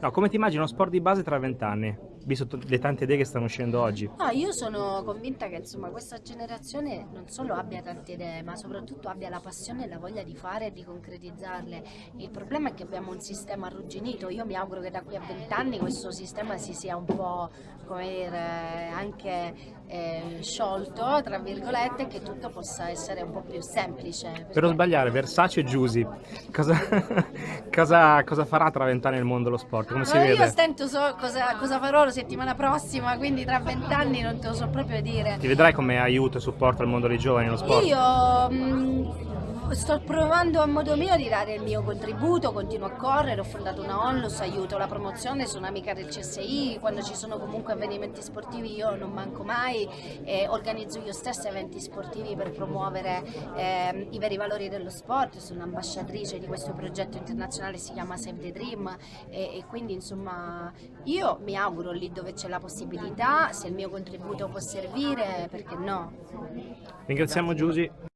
No, come ti immagini uno sport di base tra vent'anni, visto le tante idee che stanno uscendo oggi? No, io sono convinta che insomma questa generazione non solo abbia tante idee, ma soprattutto abbia la passione e la voglia di fare e di concretizzarle. Il problema è che abbiamo un sistema arrugginito. Io mi auguro che da qui a vent'anni questo sistema si sia un po' come dire, anche eh, sciolto, tra virgolette, che tutto possa essere un po' più semplice. Per non perché- sbagliare, Versace e Giusy, cosa, cosa, cosa farà tra vent'anni nel mondo dello sport? Come si io vede? stento so cosa, cosa farò la settimana prossima, quindi tra vent'anni non te lo so proprio dire. Ti vedrai come aiuto e supporto al mondo dei giovani nello sport? Io mh, sto provando a modo mio di dare il mio contributo, continuo a correre, ho fondato una onlus, aiuto la promozione, sono amica del CSI, quando ci sono comunque avvenimenti sportivi io non manco mai, eh, organizzo io stessa eventi sportivi per promuovere ehm, i veri valori dello sport, sono ambasciatrice di questo progetto internazionale, si chiama Save the Dream e, e quindi insomma io mi auguro lì dove c'è la possibilità, se il mio contributo può servire, perché no? Ringraziamo Giusy.